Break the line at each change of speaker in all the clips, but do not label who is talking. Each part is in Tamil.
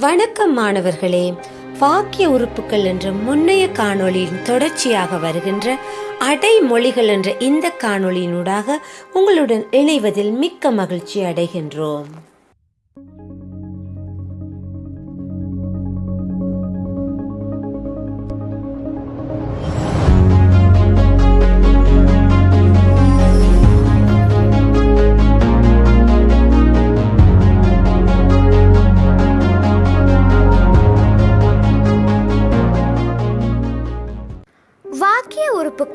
வணக்கம் மாணவர்களே. வாக்கிய உறுப்புகள் என்ற முன்னைய காணொளியின் தொடர்ச்சியாக வருகின்ற அடைமொழிகள் என்ற இந்த காணொளியினூடாக உங்களுடன் இணைவதில் மிக்க மகிழ்ச்சி அடைகின்றோம்.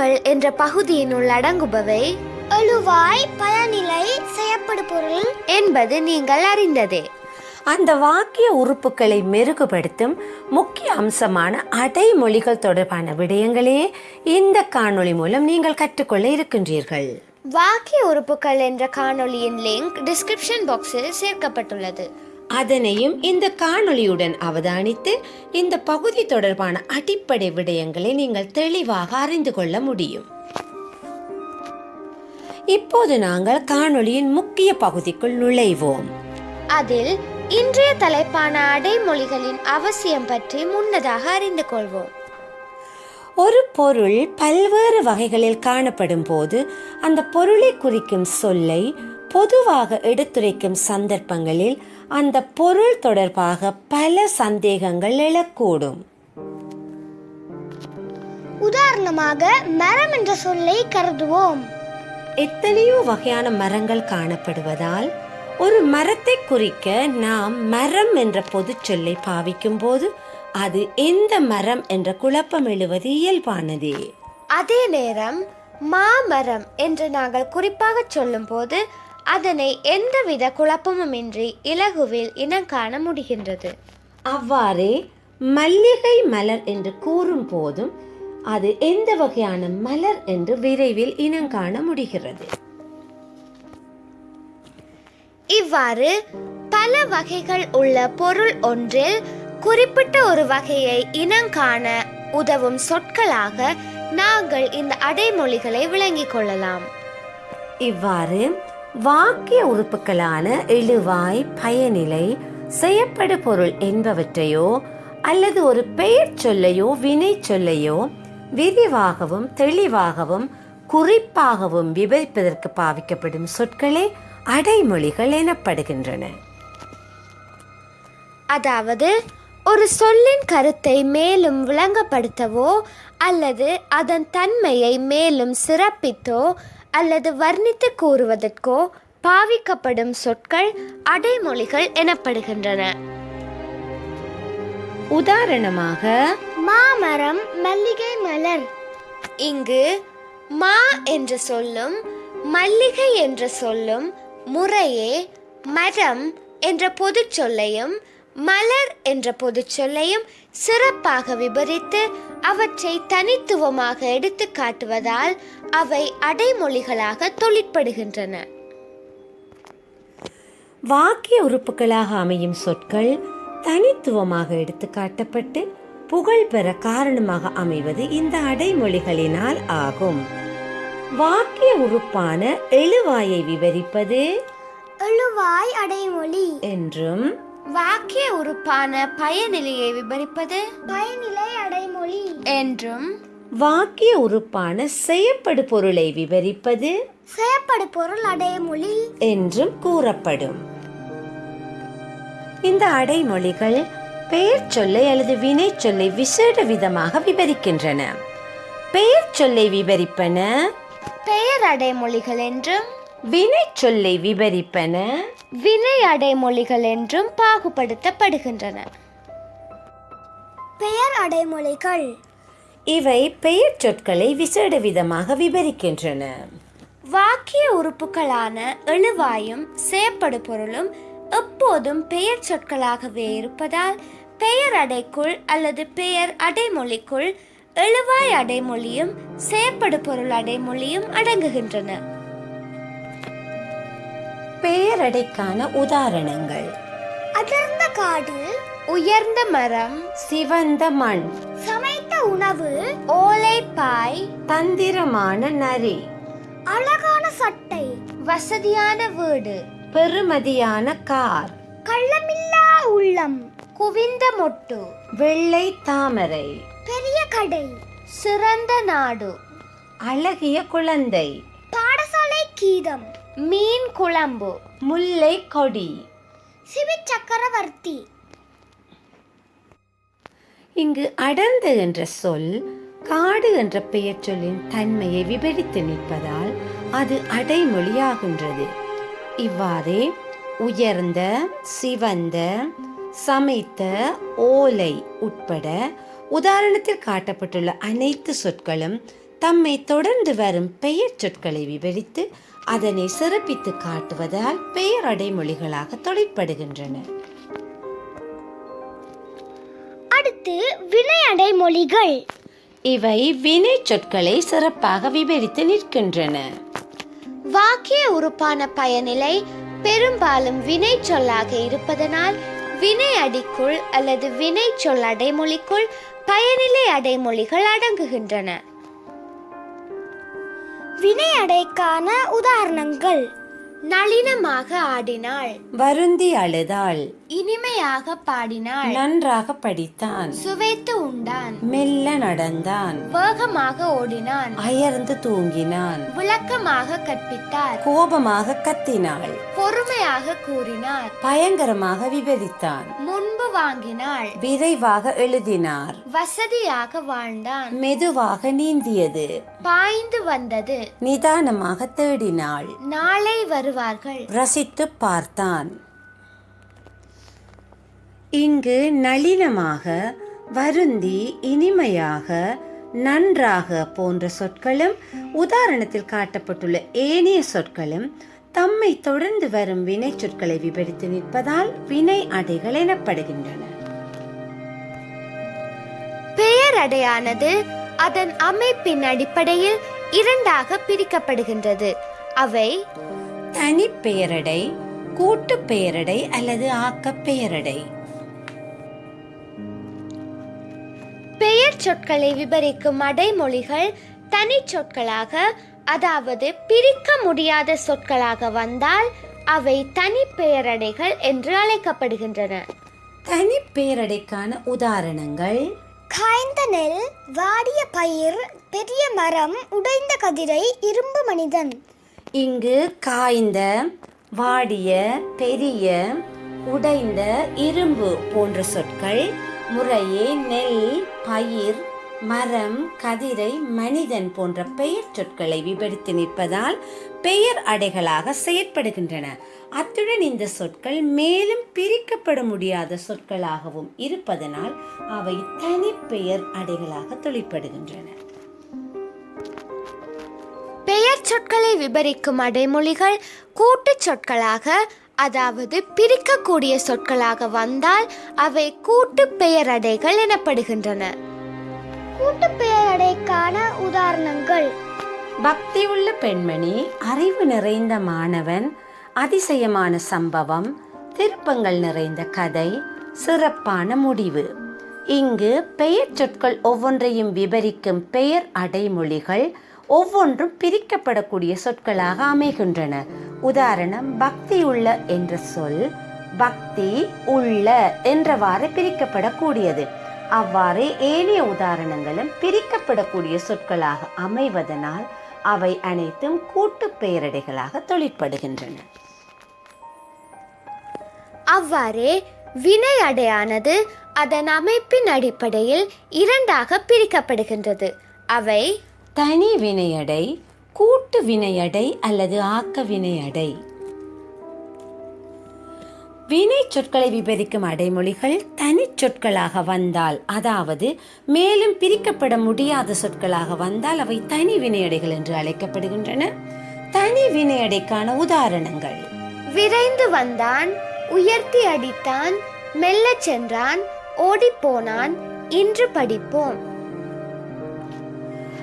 உறுப்புகள் என்ற பகுதியினுள் அடங்குபவை.
எழுவாய் பயனிலை செய்யப்படு பொருள்.
என்பது நீங்கள் அறிந்ததே.
அந்த வாக்கிய உறுப்புகளை மெருகுபடுத்தும் முக்கிய அம்சமான அடைமொழிகள் தொடர்பான விடயங்களையே இந்த காணொளி மூலம் நீங்கள் கற்றுக்கொள்ள இருக்கின்றீர்கள்.
வாக்கிய உறுப்புகள் என்ற காணொளியின் லிங்க் டிஸ்கிரிப்ஷன் பாக்ஸில் சேர்க்கப்பட்டுள்ளது.
அதனையும் இந்த காணொளியுடன் அவதானித்து இந்த பகுதி தொடர்பான அடிப்படை விடயங்களை நீங்கள் தெளிவாக அறிந்து கொள்ள முடியும். இப்போது நாங்கள் காணொளியின் முக்கிய பகுதிக்குள் நுழைவோம்.
அதில் இன்றைய தலைப்பான அடைமொழிகளின் அவசியம் பற்றி முன்னதாக அறிந்து கொள்வோம்.
ஒரு பொருள் பல்வேறு வகைகளில் காணப்படும் போது அந்த பொருளை குறிக்கும் சொல்லை பொதுவாக எடுத்துரைக்கும் சந்தர்ப்பங்களில் அந்த பொருள் தொடர்பாக பல சந்தேகங்கள் எழக்கூடும்
உதாரணமாக மரம் என்ற சொல்லை கருதுவோம்.
எத்தனையோ வகையான மரங்கள் காணப்படுவதால் ஒரு மரத்தை குறிக்க நாம் மரம் என்ற பொதுச் சொல்லை பாவிக்கும் போது அது எந்த மரம் என்ற குழப்பம் எழுவது இயல்பானதே.
அதே நேரம் மாமரம் என்று நாங்கள் குறிப்பாக சொல்லும்போது அதனை எந்தவித குழப்பமுமின்றி இலகுவில் இனம் காண முடிகின்றது.
அவ்வாறே மல்லிகை மலர் என்று கூறும் போதும் அது எந்த வகையான மலர் என்று விரைவில் இனங்காண முடிகிறது.
இவ்வாறு பல வகைகள் உள்ள பொருள் ஒன்றில் குறிப்பிட்ட ஒரு வகையை இனங்காண உதவும் சொற்களாக நாங்கள் இந்த அடைமொழிகளை விளங்கிக் கொள்ளலாம்.
இவ்வாறு வாக்கிய உறுப்புகளான இழுவாய் பயனிலை செய்யப்படு பொருள் என்பவற்றையோ அல்லது ஒரு பெயர் சொல்லையோ வினை சொல்லையோ விரிவாகவும் தெளிவாகவும் குறிப்பாகவும் விவரிப்பதற்கு பாவிக்கப்படும் சொற்களே அடைமொழிகள் எனப்படுகின்றன.
அதாவது ஒரு சொல்லின் கருத்தை மேலும் விளங்கப்படுத்தவோ அல்லது அதன் தன்மையை மேலும் சிறப்பித்தோ அல்லது வர்ணித்து கூறுவதற்கோ பாவிக்கப்படும் சொற்கள் அடைமொழிகள் எனப்படுகின்றன.
உதாரணமாக
மாமரம் மல்லிகை மலர்.
இங்கு மா என்ற சொல்லும் மல்லிகை என்ற சொல்லும் முறையே மரம் என்ற பொதுச் சொல்லையும் மலர் என்ற பொதுச் சொல்லையும் சிறப்பாக விபரித்து அவற்றை தனித்துவமாக எடுத்து காட்டுவதால் அவை அடைமொழிகளாக தொழிற்படுகின்றன.
வாக்கிய உறுப்புகளாக அமையும் சொற்கள் தனித்துவமாக எடுத்து காட்டப்பட்டு புகழ் பெற காரணமாக அமைவது இந்த அடைமொழிகளினால் ஆகும். வாக்கிய உறுப்பான எழுவாயை விவரிப்பது
எழுவாய் அடைமொழி
என்றும்
வாக்கிய உறுப்பான பயனிலையை விவரிப்பது
பயனிலை அடைமொழி.
என்றும்
வாக்கிய உறுப்பான செய்யப்படு பொருளை விவரிப்பது
செய்யப்படு பொருள் அடைமொழி.
என்றும் கூறப்படும். இந்த அடைமொழிகள் பெயர் சொல்லை அல்லது வினை சொல்லை விசேட விதமாக விவரிக்கின்றன பெயர் சொல்லை விவரிப்பன
பெயர் அடைமொழிகள் என்றும்
வினை சொல்லை விவரிப்பன.
வினை அடைமொழிகள் என்றும் பாகுபடுத்தப்படுகின்றன.
பெயர் அடைமொழிகள்
இவை பெயர் சொற்களை விசேட விதமாக விவரிக்கின்றன.
வாக்கிய உறுப்புகளான எழுவாயும் செயற்படு பொருளும் எப்போதும் பெயர் சொற்களாகவே இருப்பதால் பெயர் அடைக்குள் அல்லது பெயர் அடைமொழிக்குள் எழுவாய் அடைமொழியும் செயற்படு பொருள் அடைமொழியும் அடங்குகின்றன.
பெயரடைக்கான உதாரணங்கள்.
அடர்ந்த காடு
உயர்ந்த மரம்
சிவந்த மண்.
சமைத்த உணவு
ஓலைப்பாய்
தந்திரமான நரி.
அழகான சட்டை
வசதியான வீடு.
பெருமதியான கார்.
கள்ளமில்லா உள்ளம்
குவிந்த மொட்டு.
வெள்ளை தாமரை.
பெரிய கடை
சிறந்த நாடு.
அழகிய குழந்தை.
பாடசாலை கீதம்.
மீன் குழம்பு
முல்லை கொடி.
சிவி சக்கரவர்த்தி.
இங்கு அடர்ந்து என்ற சொல் காடு என்ற பெயர் சொல்லின் தன்மையை விவரித்து நிற்பதால் அது அடைமொழியாகின்றது. இவ்வாறே உயர்ந்த சிவந்த சமைத்த ஓலை உட்பட உதாரணத்தில் காட்டப்பட்டுள்ள அனைத்து சொற்களும் தம்மை தொடர்ந்து வரும் பெயர் சொற்களை விவரித்து அதனை சிறப்பித்து காட்டுவதால் பெயர் அடைமொழிகளாக தொழிற்படுகின்றன.
அடுத்து வினையடை மொழிகள்
இவை வினை சொற்களை சிறப்பாக விவரித்து நிற்கின்றன.
வாக்கிய உறுப்பான பயனிலை பெரும்பாலும் வினை சொல்லாக இருப்பதனால் வினை அடிக்குள் அல்லது வினை சொல் அடைமொழிக்குள் பயனிலை அடைமொழிகள் அடங்குகின்றன.
வினையடைக்கான உதாரணங்கள்.
நளினமாக ஆடினாள்.
வருந்தி அழுதாள்.
இனிமையாக பாடினாள்.
நன்றாக படித்தான்.
சுவைத்து உண்டான்.
மெல்ல நடந்தான்.
வேகமாக ஓடினான்.
அயர்ந்து தூங்கினான்.
விளக்கமாக கற்பித்தார்.
கோபமாக கத்தினாள்.
பொறுமையாக கூறினார்.
பயங்கரமாக விவரித்தான்
முன்பு வாங்கினாள்.
விரைவாக எழுதினார்.
வசதியாக வாழ்ந்தான்.
மெதுவாக நீந்தியது.
பாய்ந்து வந்தது.
நிதானமாக தேடினாள்.
நாளை வருவார்கள்.
ரசித்து பார்த்தான். இங்கு நளினமாக வருந்தி இனிமையாக நன்றாக போன்ற சொற்களும் உதாரணத்தில் காட்டப்பட்டுள்ள ஏனைய சொற்களும் தம்மை தொடர்ந்து வரும் வினை சொற்களை விவரித்து நிற்பதால் வினை அடைகள் எனப்படுகின்றன.
பெயர் அடையானது அதன் அமைப்பின் அடிப்படையில் இரண்டாக பிரிக்கப்படுகின்றது. அவை
தனி பெயரடை கூட்டு பெயரடை அல்லது ஆக்க பெயரடை.
பெயர் சொற்களை விவரிக்கும் அடைமொழிகள் தனி சொற்களாக அதாவது பிரிக்க முடியாத சொற்களாக வந்தால் அவை தனி பெயரடைகள் என்று அழைக்கப்படுகின்றன.
தனி பெயரடைக்கான உதாரணங்கள்.
காய்ந்த நெல் வாடிய பயிர் பெரிய மரம் உடைந்த கதிரை இரும்பு மனிதன்.
இங்கு காய்ந்த வாடிய பெரிய உடைந்த இரும்பு போன்ற சொற்கள் முறையே நெல் பயிர் மரம் கதிரை மனிதன் போன்ற பெயர் சொற்களை விபரித்து நிற்பதால் பெயர் அடைகளாக செயற்படுகின்றன. அத்துடன் இந்த சொற்கள் மேலும் பிரிக்கப்பட முடியாத சொற்களாகவும் இருப்பதனால் அவை தனி பெயர் அடைகளாக தொழிற்படுகின்றன.
பெயர் சொற்களை விபரிக்கும் அடைமொழிகள் கூட்டுச் சொற்களாக அதாவது பிரிக்கக்கூடிய சொற்களாக வந்தால் அவை கூட்டு பெயரடைகள் எனப்படுகின்றன.
கூட்டு உதாரணங்கள். உதாரணங்கள்
உள்ள பெண்மணி அறிவு நிறைந்த மாணவன் அதிசயமான சம்பவம் திருப்பங்கள் நிறைந்த கதை சிறப்பான முடிவு. இங்கு பெயர் சொற்கள் ஒவ்வொன்றையும் விவரிக்கும் பெயர் அடைமொழிகள் ஒவ்வொன்றும் பிரிக்கப்படக்கூடிய சொற்களாக அமைகின்றன. உதாரணம் பக்தி உள்ள என்ற சொல் பக்தி உள்ள என்றவாறு பிரிக்கப்படக்கூடியது. அவ்வாறே ஏனைய உதாரணங்களும் பிரிக்கப்படக்கூடிய சொற்களாக அமைவதனால் அவை அனைத்தும் கூட்டு பெயரடைகளாக தொழிற்படுகின்றன.
அவ்வாறே வினை அடையானது அதன் அமைப்பின் அடிப்படையில் இரண்டாக பிரிக்கப்படுகின்றது. அவை
தனி வினையடை கூட்டு வினையடை அல்லது ஆக்க வினையடை. வினை சொற்களை விவரிக்கும் அடைமொழிகள் தனி சொற்களாக வந்தால் அதாவது மேலும் பிரிக்கப்பட முடியாத சொற்களாக வந்தால் அவை தனி வினையடைகள் என்று அழைக்கப்படுகின்றன. தனி வினையடைக்கான உதாரணங்கள்.
விரைந்து வந்தான் உயர்த்தி அடித்தான் மெல்லச் சென்றான் ஓடிப்போனான் இன்று படிப்போம்.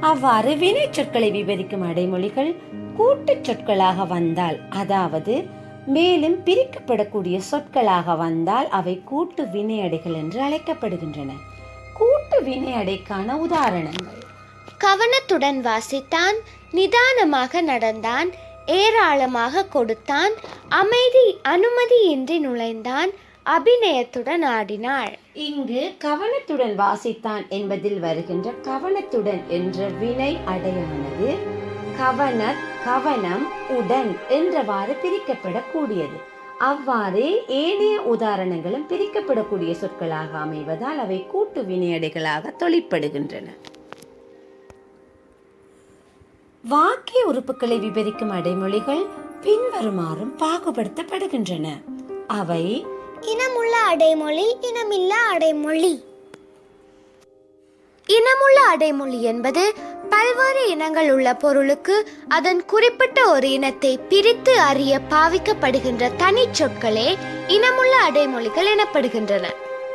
அவ்வாறு வினை சொற்களை விவரிக்கும் அடைமொழிகள் கூட்டுச் சொற்களாக வந்தால் அதாவது மேலும் பிரிக்கப்படக்கூடிய சொற்களாக வந்தால் அவை கூட்டு வினையடைகள் என்று அழைக்கப்படுகின்றன. கூட்டு வினையடைக்கான உதாரணங்கள்.
கவனத்துடன் வாசித்தான் நிதானமாக நடந்தான் ஏராளமாக கொடுத்தான் அமைதி அனுமதியின்றி நுழைந்தான் அபிநயத்துடன் ஆடினாள்.
இங்கு கவனத்துடன் வாசித்தான் என்பதில் வருகின்ற கவனத்துடன் என்ற வினை அடையானது கவன கவனம் உடன் என்றவாறு பிரிக்கப்படக்கூடியது. அவ்வாறே ஏனைய உதாரணங்களும் பிரிக்கப்படக்கூடிய சொற்களாக அமைவதால் அவை கூட்டு வினையடைகளாக தொழிற்படுகின்றன. வாக்கிய உறுப்புகளை விவரிக்கும் அடைமொழிகள் பின்வருமாறும் பாகுபடுத்தப்படுகின்றன. அவை
இனமுள்ள அடைமொழி இனமில்லா அடைமொழி.
இனமுள்ள அடைமொழி என்பது பல்வேறு இனங்கள் உள்ள பொருளுக்கு அதன் குறிப்பிட்ட ஒரு இனத்தை பிரித்து அறிய பாவிக்கப்படுகின்ற தனிச்சொற்களே இனமுள்ள அடைமொழிகள் எனப்படுகின்றன.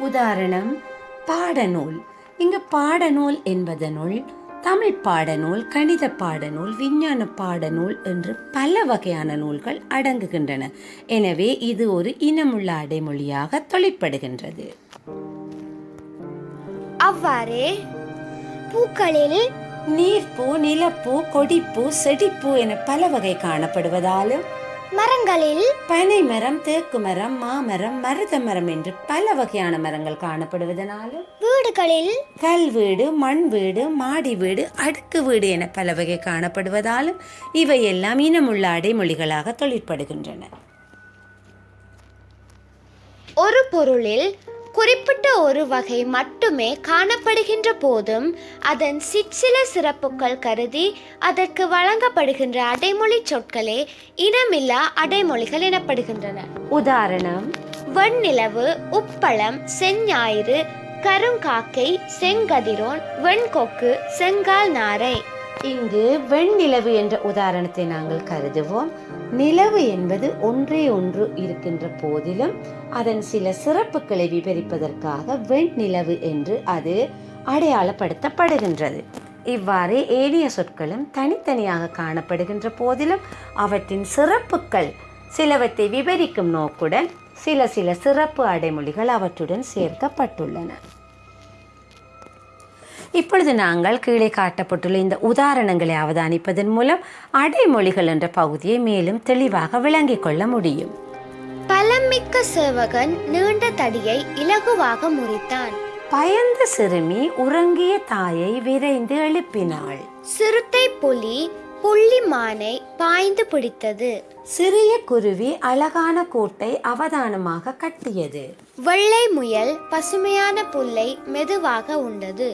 உதாரணம் பாடநூல். இங்கு பாடநூல் என்பதனுள் தமிழ் பாடநூல் கணித பாடநூல் விஞ்ஞான பாடநூல் என்று பல வகையான நூல்கள் அடங்குகின்றன. எனவே இது ஒரு இனமுள்ள அடைமொழியாக தொழிற்படுகின்றது.
அவ்வாறே
பூக்களில்
நீர்ப்பூ நிலப்பூ கொடிப்பூ செடிப்பூ என பல வகை காணப்படுவதாலும்
மரங்களில்
பனை மரம் தேக்கு மரம் மாமரம் மருத மரம் என்று பல வகையான மரங்கள் காணப்படுவதனாலும்
வீடுகளில்
கல் வீடு மண் வீடு மாடி வீடு அடுக்கு வீடு என பல வகை காணப்படுவதாலும் இவையெல்லாம் இனமுள்ள அடைமொழிகளாக தொழிற்படுகின்றன.
ஒரு பொருளில் குறிப்பிட்ட ஒரு வகை மட்டுமே காணப்படுகின்ற போதும் அதன் சிற்சில சிறப்புகள் கருதி அதற்கு வழங்கப்படுகின்ற அடைமொழி சொற்களே இனமில்லா அடைமொழிகள் எனப்படுகின்றன.
உதாரணம்
வெண்ணிலவு உப்பளம் செஞ்ஞாயிறு கருங்காக்கை செங்கதிரோன் வெண்கொக்கு செங்கால் நாரை.
இங்கு வெண்ணிலவு என்ற உதாரணத்தை நாங்கள் கருதுவோம். நிலவு என்பது ஒன்றே ஒன்று இருக்கின்ற போதிலும் அதன் சில சிறப்புகளை விவரிப்பதற்காக வெண்நிலவு என்று அது அடையாளப்படுத்தப்படுகின்றது. இவ்வாறு ஏனைய சொற்களும் தனித்தனியாக காணப்படுகின்ற போதிலும் அவற்றின் சிறப்புகள் சிலவற்றை விவரிக்கும் நோக்குடன் சில சில சிறப்பு அடைமொழிகள் அவற்றுடன் சேர்க்கப்பட்டுள்ளன. இப்பொழுது நாங்கள் கீழே காட்டப்பட்டுள்ள இந்த உதாரணங்களை அவதானிப்பதன் மூலம் அடைமொழிகள் என்ற பகுதியை மேலும் தெளிவாக விளங்கிக் கொள்ள முடியும்.
பலமிக்க சேவகன் நீண்ட தடியை இலகுவாக முறித்தான்.
பயந்த சிறுமி உறங்கிய தாயை விரைந்து எழுப்பினாள்.
சிறுத்தை புலி புள்ளி மானை பாய்ந்து பிடித்தது.
சிறிய குருவி அழகான கூட்டை அவதானமாக கட்டியது.
வெள்ளை முயல் பசுமையான புல்லை மெதுவாக உண்டது.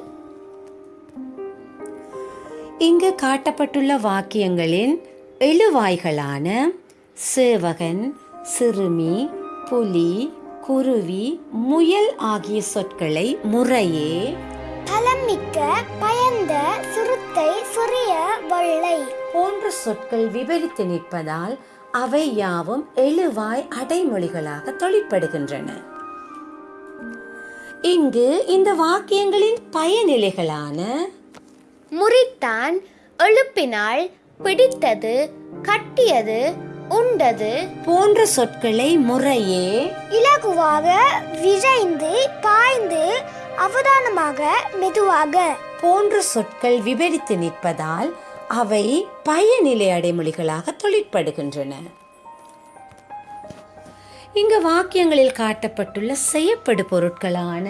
இங்கு காட்டப்பட்டுள்ள வாக்கியங்களின் எழுவாய்களான சேவகன் சிறுமி புலி குருவி முயல் ஆகிய சொற்களை முறையே
பலம் மிக்க பயந்த சிறுத்தை சிறிய வெள்ளை.
போன்ற சொற்கள் விவரித்து நிற்பதால் அவை யாவும் எழுவாய் அடைமொழிகளாக தொழிற்படுகின்றன. இங்கு இந்த வாக்கியங்களின் பயனிலைகளான
முறித்தான் எழுப்பினாள் பிடித்தது கட்டியது உண்டது.
போன்ற சொற்களை முறையே
இலகுவாக விரைந்து பாய்ந்து அவதானமாக மெதுவாக.
போன்ற சொற்கள் விவரித்து நிற்பதால் அவை பயனிலை அடைமொழிகளாக தொழிற்படுகின்றன. இங்கு வாக்கியங்களில் காட்டப்பட்டுள்ள செய்யப்படு பொருட்களான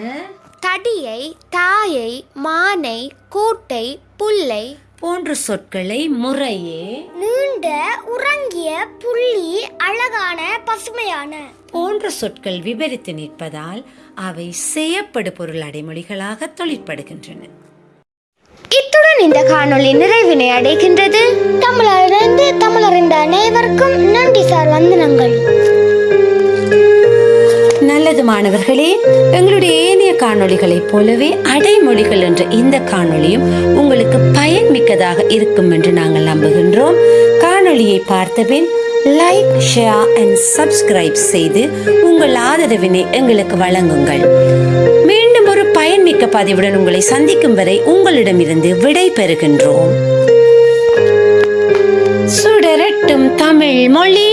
தடியை தாயை மானை கூட்டை புல்லை
போன்ற சொற்களை முறையே
நீண்ட உறங்கிய புள்ளி அழகான பசுமையான.
போன்ற சொற்கள் விவரித்து நிற்பதால் அவை செய்யப்படு பொருள் அடைமொழிகளாக தொழிற்படுகின்றன.
இத்துடன் இந்த காணொளி நிறைவினை அடைகின்றது.
தமிழறிந்து தமிழறிந்த அனைவருக்கும் நன்றி சார் வந்தனங்கள்.
நல்லது மாணவர்களே எங்களுடைய ஏனைய காணொளிகளைப் போலவே அடைமொழிகள் என்ற இந்த காணொளியும் உங்களுக்கு பயனுள்ளதாக இருக்கும் என்று நாங்கள் நம்புகின்றோம். காணொளியை பார்த்தபின் லைக் ஷேர் அண்ட் சப்ஸ்கிரைப் செய்து உங்கள் ஆதரவினை எங்களுக்கு வழங்குங்கள். மீண்டும் ஒரு பயன்மிக்க பதிவுடன் உங்களை சந்திக்கும் வரை உங்களிடமிருந்து விடை பெறுகின்றோம். சுடரட்டும் தமிழ் மொழி